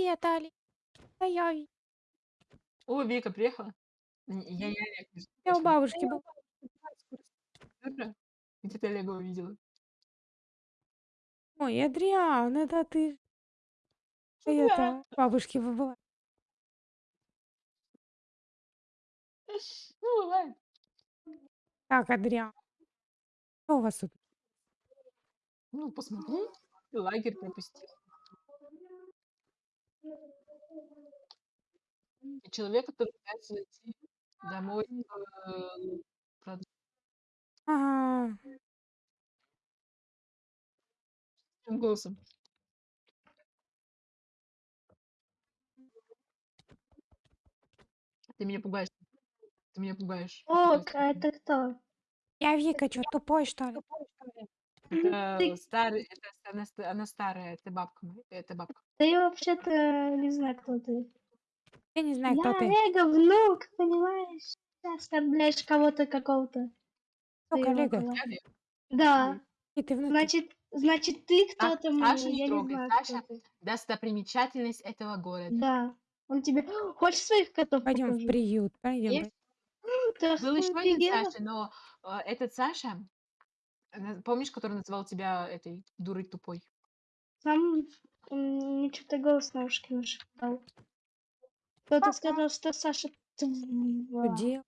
Привет, Али. Да я, Ви- О, Вика приехала. Н- Я, я, я, у бабушки был. Правда? Где ты Олега увидела? Ой, Адриан, это ты. А я-то у бабушки была. Ну, бывает. Так, Адриан. Что у вас тут? Ну, посмотри. Ты лагерь пропустил. И человек, который пытается зайти домой э, прод- Ага. голосом. Ты меня пугаешь. Ты меня пугаешь. О, а это кто? Я Вика, что, тупой, что ли? Это старый, это она, ста- она старая, это бабка, моя, это бабка. Ты вообще-то не знаю, кто ты. Я не знаю, кто Я ты. Олега внук, понимаешь? Ты оскорбляешь кого-то какого-то. Кто своего. Я Олег. Да. И ты внутри. Значит, значит, ты Так, кто-то мне, Саша не я не трогай, знаю, Саша ты. достопримечательность этого города. Да. Он тебе... Хочешь своих котов Пойдем в покажу? приют. Пойдем. Есть Был еще один? Саша, но э, этот Саша, э, помнишь, который называл тебя этой дурой тупой? Сам м, мне что-то голос на ушки нашептал. Кто-то сказал, что Саша тварь. делать?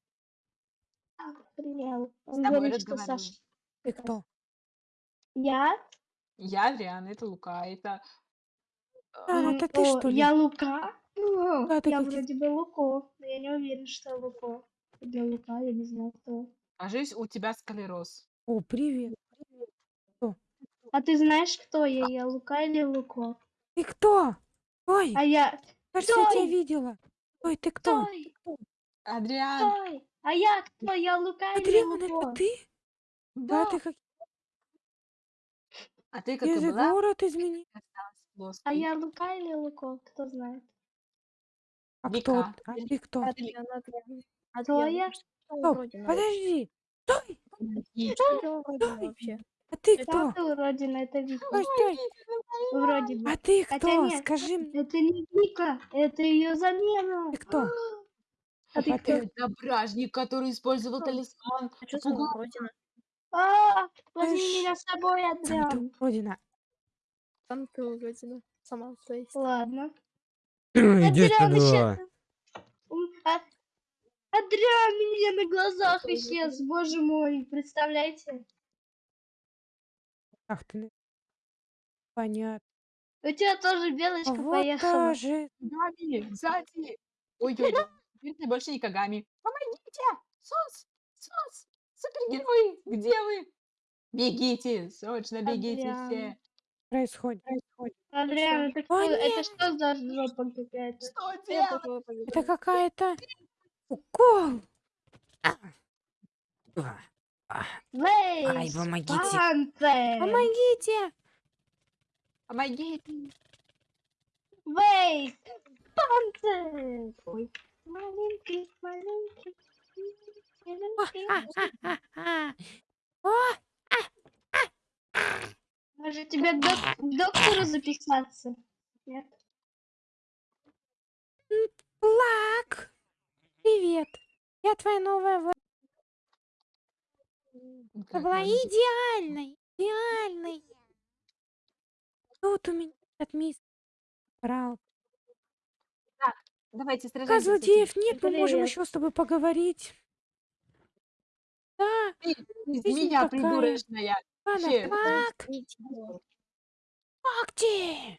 Охренел. С Он тобой говорит, что разговариваю. Саша... Ты кто? Я? Я Адриана, это Лука, это... А, М, это ты, о, что ли? Я Лука? Ну, Да, ты я как- вроде бы Луко, но я не уверен, что Луко. Для Лука я не знаю кто. Кажись, у тебя склероз. О, привет. А ты знаешь, кто я? Я Лука или Луко? Ты кто? Ой, А я... кажется, я тебя стой! видела. Ой, ты кто? Стой! Адриан, Стой! А я кто? Я Лука или Адриан, это Луко? ты? да. Да, ты как... А ты как Я и же была, город изменил. осталась А плоской. я Лука или Луко? Кто знает? А кто? Вика. А ты кто? Адриан, Адриан. Кто Адриан, я? ну что Стоп, подожди. Стой, Вообще? а ты Это кто? Уродина, это Вика. Стой. Вроде бы. А ты Хотя кто? нет, Скажи мне, Это не Вика, это ее замена. ты кто? А ты А кто? Это бражник, который использовал Кто? талисман. А что за уродина? А, возьми меня с собой, Сам ты Адриан. уродина. Там ты уродина. Сама есть. Ладно. Иди Адриан исчез. М, а- Адриан у меня на глазах исчез, боже мой, представляете? Ах ты. Понятно. У тебя тоже А белочка вот поехала. тоже. Гами, сзади. Ой-ой-ой. Теперь больше не Кагами. Помогите! Сос! Сос! Супергерои! Где вы? Бегите! Срочно бегите Адриан. все! происходит. происходит. Адриан, это что, О, это что за жопа какая-то? Что делать? Это какая-то укол. А. А. А. Ай, помогите. Помогите. Помогите! Вейс, панцирь! Ой, маленький, маленький, маленький. А-а-а-а. О, Может тебе к доктору записаться? Нет? Плак. Привет. Я твоя новая в- Ты Как была идеальной. Идеальной. Тут у меня этот мисс брал. Давайте Пока сражаемся этим. злодеев нет, мы можем еще с тобой поговорить. Да, Ты из Жизнь меня такая. придурочная. ладно, Вообще.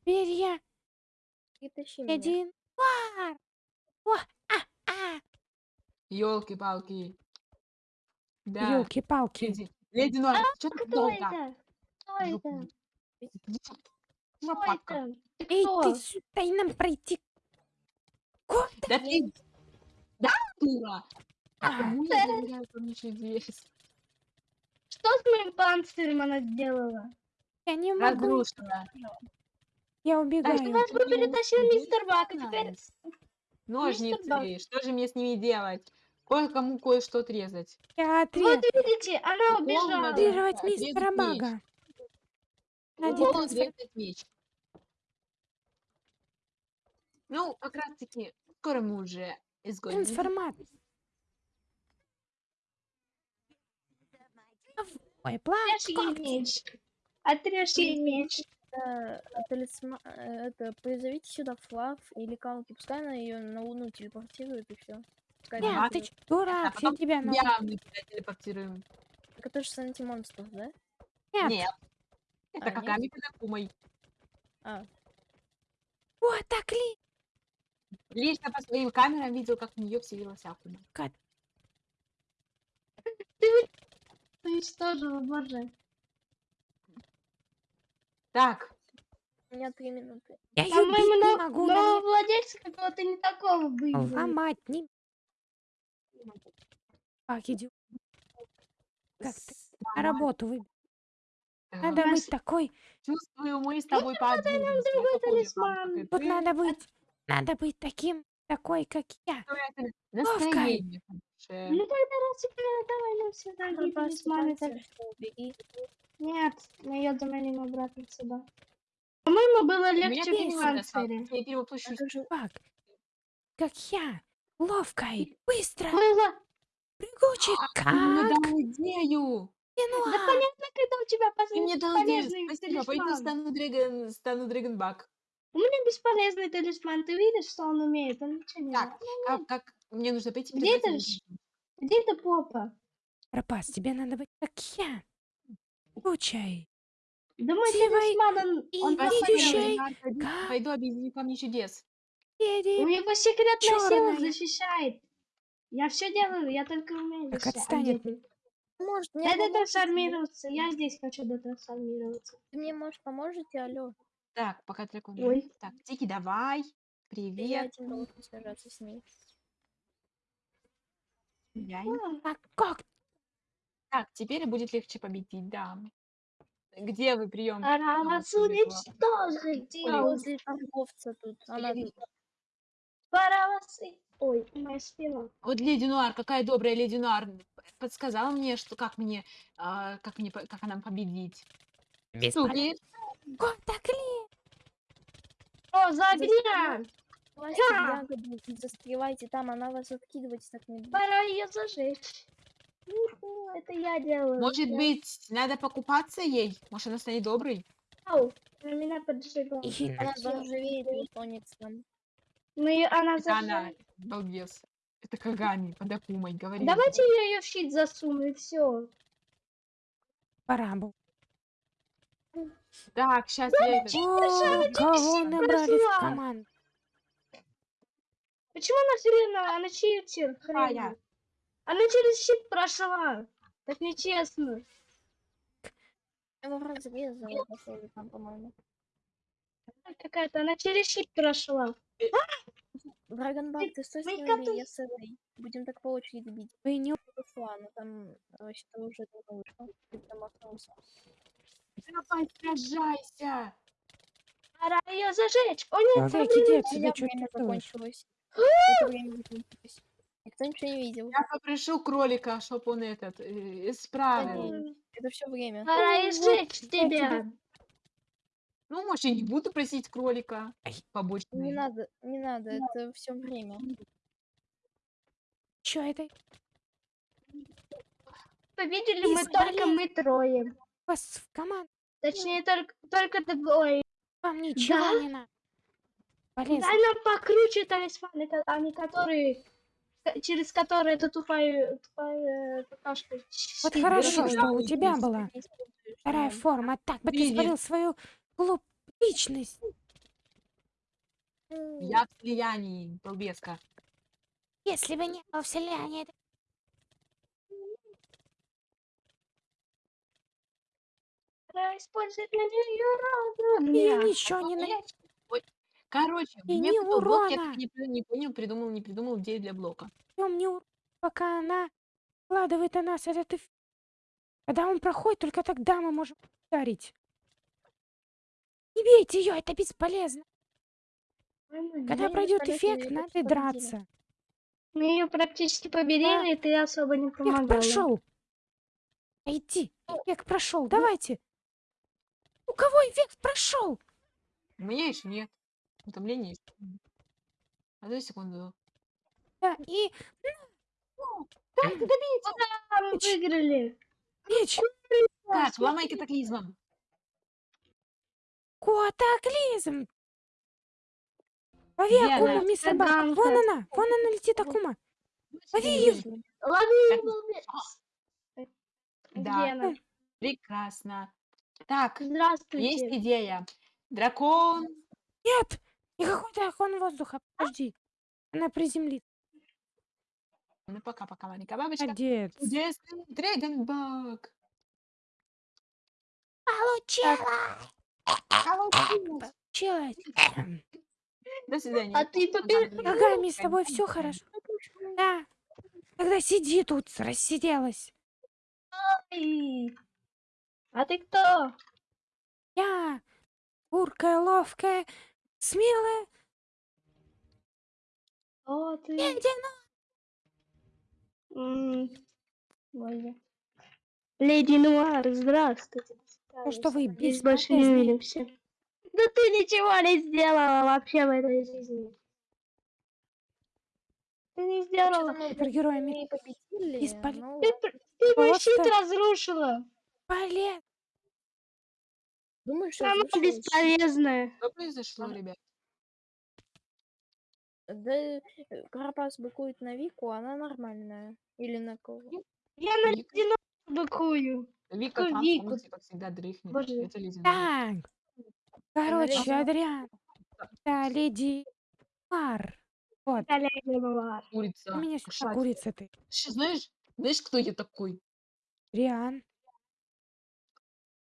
Теперь я Притащи меня. один. Вар. О, а, а. Елки-палки. Да. Елки-палки. Леди, леди Нора, что ты Кто долго? это? Кто это? Кто это? Ты Эй, кто? ты сюда, дай нам пройти. Куда? Да ты... Да, дура? А, Кому я доверяю? Что с моим панцирем она сделала? Я не могу. Разрушена. Я А убегаю. что Вас бы перетащил мистер Бак, а теперь... Ножницы. Бак. Что же мне с ними делать? Кое-кому кое-что отрезать. Я Вот отрезать видите, она убежала. надо. отрезать мистера. Надо трансфер- отрезать меч. Ну, как раз таки, скоро мы уже изгоним. Трансформат. Ой, Отрежь ей план. меч. Отрежь ей меч. Э, талисма- э, Это, призовите сюда Флав или Калки, пускай она ее на Луну телепортирует и все. Нет, Ага. ты ч- А дурак, все тебя на... Я мы тебя телепортируем. Так это же с антимонстров, да? Нет. Нет. Это А, нет? Каками Кадакумой. А, Вот так ли? Лично по своим камерам видел, как в нее вселилась Акума. Уничтожила, боже. Так, у меня три минуты. Я ее не но- могу. нового владельца какого-то не такого выиграли. Ломать не... Как иди Как ты? на работу вы... Надо Нас- быть такой... чувствую, мы с тобой пообщаемся. другой талисман. Вот надо быть... Надо быть таким... Такой, как я. Настроение хорошее. Ну тогда раз теперь давай сюда Пропасть, талисманы. так- пропасть, убери. Нет, мы ее заменим обратно сюда. По-моему, было У меня легче в панцире. Я перевоплощусь. Как? Как я. Ловкой. Быстро. Было. Прыгучий. Мне Как? дал идею. Да Януар. понятно, когда у тебя Ты мне дал идею. полезный Спасибо. Пойду талисман. стану Дрэгон, стану Дрэгонбак. У меня бесполезный талисман. Ты видишь, что он умеет? Он ничего не Так, знает. как, как мне нужно пойти Где Дрэгон. Где ты, попа? Пропас, тебе надо быть как я. Учай. Да мой Сивой талисман, он, и он Спасибо. Пойду- Как? Пойду объединю камни чудес. У Еди. него секретная сила Чёрная. защищает. Я все делаю, я только умею Так защищать. отстань от А ты? Может, мне Дай поможете? детрансформироваться. Я здесь хочу детрансформироваться. Ты мне, может, поможете, алло? Так, пока дракон. Ой. Так, Тики, давай. Я Привет. один должен сражаться с ней. Я- А как? Так, теперь будет легче победить, да. Где вы прием? Пора вас уничтожить. Я возле торговца тут. Она тут. Пора вас... и- Ой, моя спина. Вот леди Нуар, какая добрая леди Нуар, подсказала мне, что как мне, а, как мне, по- как она победить. Бесполезно. Супер. Как так ли? О, за огня! Давайте Ха! ягоду и застревайте там, она вас откидывать так не будет. Пора ее зажечь. Это я делаю. Может Я- быть, надо покупаться ей? Может, она станет доброй? Ау, она меня поджигала. И Она на- заржавеет и утонет там. Ну, её- она Это она, балбес. Это Кагами, под Акумой, говори. Давайте я ее в щит засуну и все. Пора бы. Так, сейчас я. О, кого щит набрали в команду? Почему она хрена? Она читер. Какая? хрен. Она через щит прошла. Так нечестно. Я его разрезала, пошёл там, по-моему. Она Какая-то, она через щит прошла. Драгонбак, ты стой мы смелее, готовы. я с этой. Будем так по очереди бить. Вы не Ушла, но там вообще-то уже давно вышла. Ты там остался. Давай, сражайся! Пора ее зажечь. О нет, Всякий проблема. дед У себе меня что время то закончилось. Это время закончилось. Никто ничего не видел. Я попрошу кролика, чтоб он этот, э, исправил. Это все время. Пора и вот сжечь я тебя. Ну, может, я не буду просить кролика. Побочный. Не надо, не надо, это все время. Чё это? Победили мы только мы трое. Вас в команду. Точнее, только, только двое. Вам ничего Да? не надо. Полезно. Дай нам покруче талисманы, а не которые, ко- через которые эта тупая, тупая какашка. Вот щит хорошо, бросила. что у тебя была вторая да. форма. Так бы ты спалил свою глуп личность. Ну, Я в слиянии, балбеска. Если бы не было вселяния, это- Пора использовать на нее разум. ничего не на... Короче, И мне ни кто блок, я урона. так не, не понял, придумал, не придумал идею для блока. Всем не ур- пока она вкладывает на нас этот эф- Когда он проходит, только тогда мы можем ударить. Не бейте ее, это бесполезно. Когда не пройдет эффект, надо драться. Мы ее практически победили, и ты особо не Эффект помогала. прошел. Иди, эффект прошел. Давайте. У кого эффект прошел? У меня еще нет. Утомление есть. Одну секунду. Да, и Как ты добиться? А, мы Меч. выиграли. меч. Так, ломай катаклизмом. Котоклизм. Лови Акуму, Бак. Таганка. Вон она, вон она летит, Акума. Лови её. Лови, Так, лови. Да. Где она? Прекрасно. Так, есть Здравствуйте. идея. Дракон. Нет, никакой дракон воздуха. Подожди. Она приземлится. Ну, пока-пока, маленькая бабочка. Молодец. Чудесный Дрэгонбак. Получила. Получилось. Получилось. До свидания. А ты побе- Ногами с тобой все хорошо. Да. Тогда сиди тут, рассиделась. Ай. А ты кто? Я уркая, ловкая, смелая О, ты. леди. М, Ой. Леди Нуар, здравствуйте. Ну что вы, Здесь больше не увидимся. Да ты ничего не сделала вообще в этой жизни. Ты не сделала. Супергероями Мы победили, Бесполезно. ну, Ты, ты мой щит разрушила. полез. Думаешь, Она разрушила щит? бесполезная. Что произошло, ребят? Да, э, Карапас быкует на Вику, она нормальная. Или на кого? Я на ледяного быкую. Вика Какую там, Вику? помните, как всегда, дрыхнет. Боже. Это ледяной. Так. Короче, леди- Адриан. Да, леди Мар. Вот. Леди Нуар. Курица. У меня сюда кошачья. курица ты. Знаешь, знаешь, кто я такой? Риан.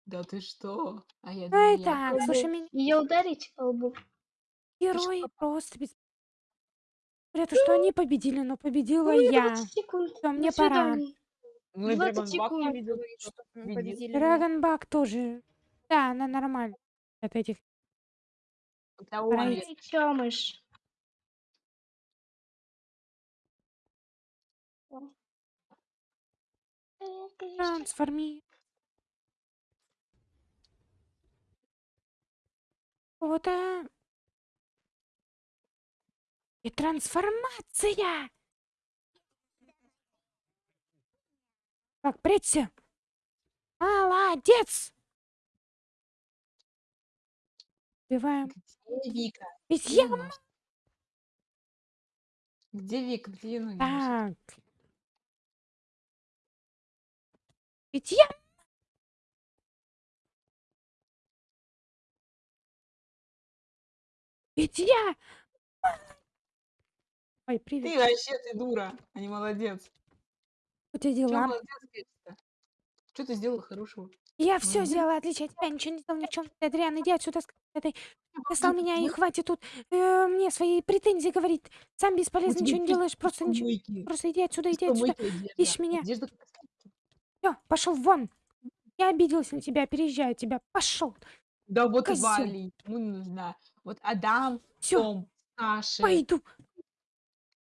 Да ты что? А я Ну змея. и так, слушай, меня Ее ударить по лбу. герои просто без... Говорят, что они победили, но победила Ну, я. 20 секунд. Всё, мне До пора. свидания. Ну, и 20 Драгонбак я секунд. видел. Говорит, что мы видел. победили. Драгонбак тоже. Да, она нормально. От этих. Это он. Правильно. я- Ты чё, мышь? Трансформи. Вот а... И трансформация! Так, прячься. Молодец! Убиваем. Где Вика? Ведь Где я... она? Где Вика? Где? Так. Ведь я... Ведь я... Ой, привет. Ты вообще, ты дура, а не молодец. У тебя Чё дела? молодец, говорится? Что ты сделала хорошего? Я все сделала отлично от тебя, ничего не знал ни в чем. Ты, Адриан, иди отсюда с этой. Достал меня, и хватит тут э, мне свои претензии говорить. Сам бесполезно, ничего не делаешь, просто ничего. Просто иди отсюда, иди отсюда. Ищешь меня. Все, пошел вон. Я обиделся на тебя, переезжаю тебя. Пошел. Да вот и Козёл. Вали, ему не нужна. Вот Адам, Все, Том, Саша. пойду.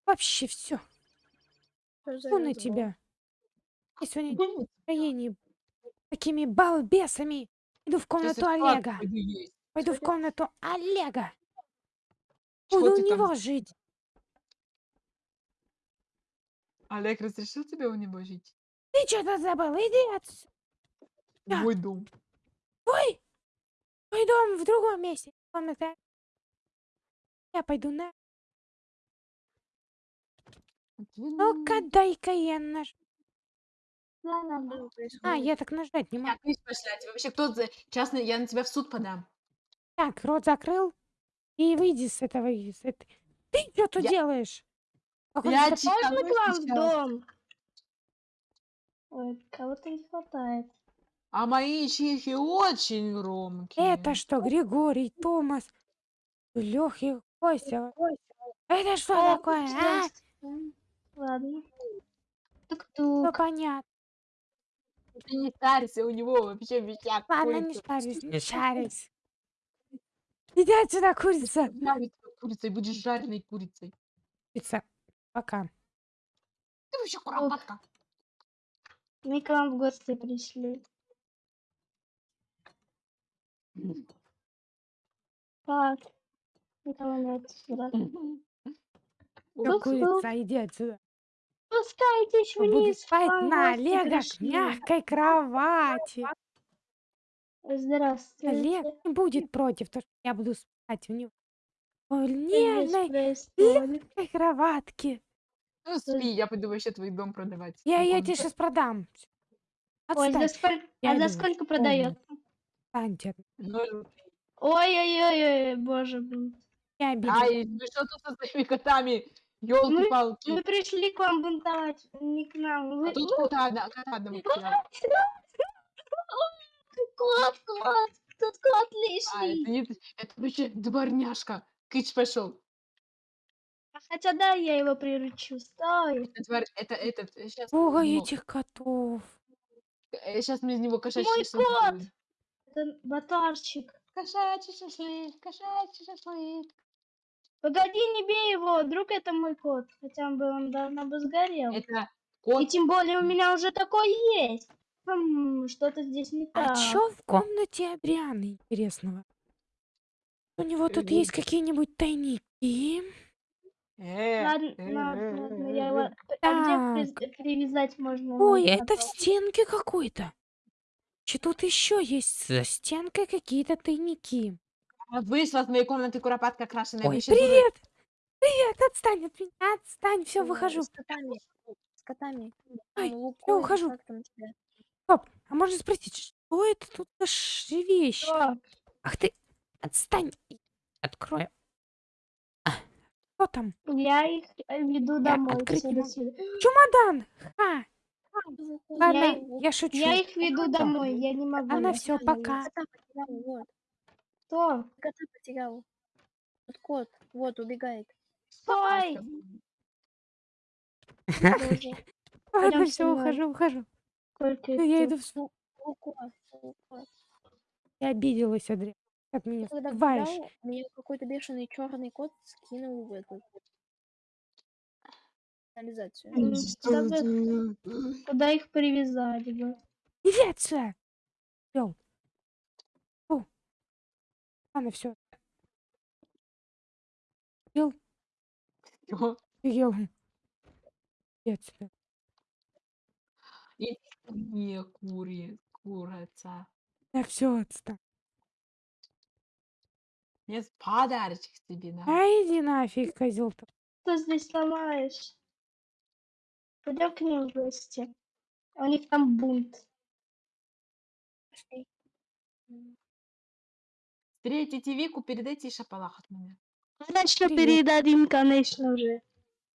Вообще все. Что на тебя. Я сегодня в настроении такими балбесами. Иду в комнату Олега. пойду в комнату Олега. Буду у него жить. Олег разрешил тебе у него жить? Ты что-то забыл? Иди отсюда. Да. Мой дом. Ой! Мой дом в другом месте. Комната. Я пойду на... Ну-ка, дай-ка я наж... А, я так нажать не могу. Так. Тебе вообще кто за частный, я на тебя в суд подам. Так, рот закрыл. И выйди с этого... С этой... Ты что тут Я- делаешь? Какой Я Можно к вам в дом? Ой, кого-то не хватает. А мои чихи очень громкие. Это что, Григорий, Томас, Лехи, Костя? Это что О, такое, а? Ладно. Все Тук-тук. понятно. Ты не старься, у него вообще висят Ладно, не курицы. шарись, не шарись. Иди отсюда, курица. Жарить курицей, будешь жареной курицей. Курица, пока. Ты вообще куропатка. Мы к вам в гости пришли. Так. Всё, Уф, курица, иди отсюда. Спускайтесь буду вниз. спать вам на Лего мягкой кровати. Здравствуйте. Олег не будет против, то, что я буду спать в него. В нежной мягкой кроватке. Ну, спи, я пойду вообще твой дом продавать. Я, я тебе сейчас продам. Ой, за Отстань, сколько, а за сколько продает? отстаньте. Ой-ой-ой, боже мой. Я обидел. Ай, ну что тут со своими котами? Ёлки-палки. Мы пришли к вам бунтовать, не к нам. Вы... А тут кота, одна, кота одного. Кот, кот, тут кот А, лишний. это не... Это вообще дворняжка. Кыч пошел. А Хотя да, я его приручу. Стой. Это, тварь, это этот, сейчас, Ой, этих котов. сейчас мы из него кошачий Мой шашлык кот! Это батарчик. Кошачий шашлык, кошачий шашлык. Погоди, не бей его, вдруг это мой кот. Хотя он бы он давно бы сгорел. Это И кот. тем более у меня уже такой есть. Что-то здесь не А так. чё в комнате Адрианы интересного? У него тут Э, есть какие-нибудь тайники? Э, Ладно, э, ладно, ладно, я э, его... э. А где привязать можно? Ой, это в стенке какой-то. Че тут еще есть за стенкой какие-то тайники? А Вышла с моей комнаты куропатка крашеная. Ой, Вы щас уже- привет! Привет, отстань от меня, отстань, все, выхожу. С котами. С котами. Ой, я ухожу. Стоп, а можно спросить, что это тут за вещь? Что? Ах ты, отстань, открою. А, что там? Я их э, веду домой. открыть не могу. Чемодан! Ха! Ладно, Я я, шучу. Я их веду домой, я не могу. Она на все, пока. Что? Кота потерял. Вот кот, вот, убегает. Стой! Ладно, все, ухожу, ухожу. Ну, я иду в... с- Лукот, Лукот. Я обиделась, Адриан. Как меня Когда гулял, мне какой-то бешеный черный кот скинул в эту канализацию. Как их- Куда их привязать бы? Отсюда! Ёл. Ладно, все. Ел, ел. Иди отсюда. Не, кури, курица. Да все, отстань. Мне подарочек тебе на. А иди нафиг, козел то Что здесь ломаешь? Пойдем к ним в гости. У них там бунт. Пошли. Встретите Вику, передайте ей шапалах от меня. Конечно, Привет. передадим, конечно же.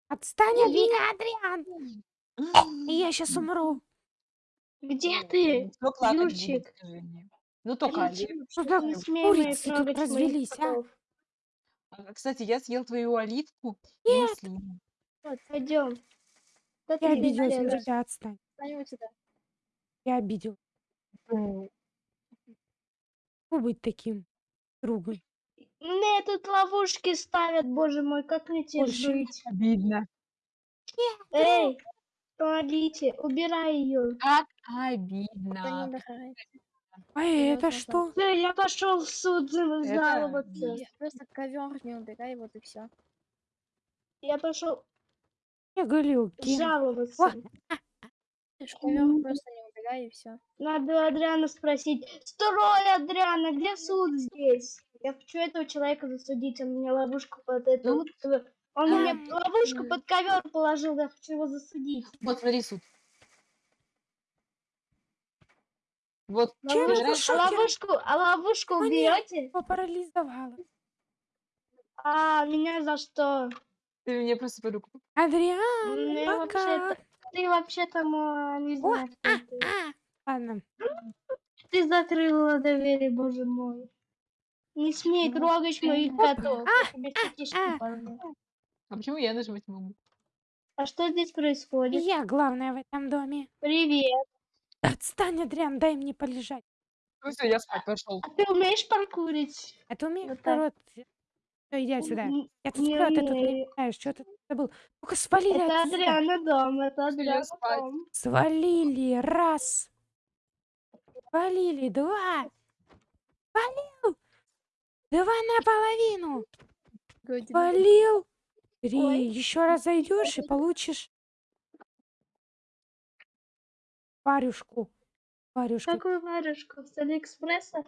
Отстань от меня, Адриан! И я сейчас умру. Где ты? Кто будет, Юрчик? мне? Ну только. Что моих курицы тут развелись, а? А, Кстати, я съел твою оливку и Нет. маслину. Пойдем. Да Я обиделась на тебя, отстань. Вот. Я обидел. Фу быть таким другом. Мне тут ловушки ставят, боже мой, как мне не жить? Обидно. Эй, помогите, убирай ее. Как обидно. А это что? Всё, я пошел в суд жаловаться. Просто ковер не убирай, вот и все. Я пошел Я галюки. жаловаться. Ковер просто не убирай и все. Надо у Адриана спросить. Строй, Адриана, где суд здесь? Я хочу этого человека засудить, он мне ловушку под эту... Ну, Он мне а, ловушку м. под ковер положил, я хочу его засудить. Вот смотри, суд. Вот, Чем нравится? А ловушку, а ловушку уберете? Его парализовало. А, меня за что? ты мне просто по руку. Адриан, Мне пока. Ты вообще-то мо- не О, знаю, кто а, ты. а. Ладно. Ты закрыла двери, боже мой. Не смей Ну, трогать моих котов. А, а. А почему я нажимать не могу? А что здесь происходит? Я главная в этом доме. Привет. Отстань, Адриан, дай мне полежать. Ну все, я спать пошел. А ты умеешь паркурить? А ты умеешь Вот так. Все, иди отсюда. М, Я тут не а ты тут не знаешь, что ты забыл. Ну-ка, свалили Это отсюда. Адриана дом, это Адриана дом. Свалили. Раз. Свалили. Два. Свалил. Два наполовину. Свалил. Три. Ой. Еще раз зайдешь и получишь парюшку. Парюшку. Какую варежку? С Алиэкспресса?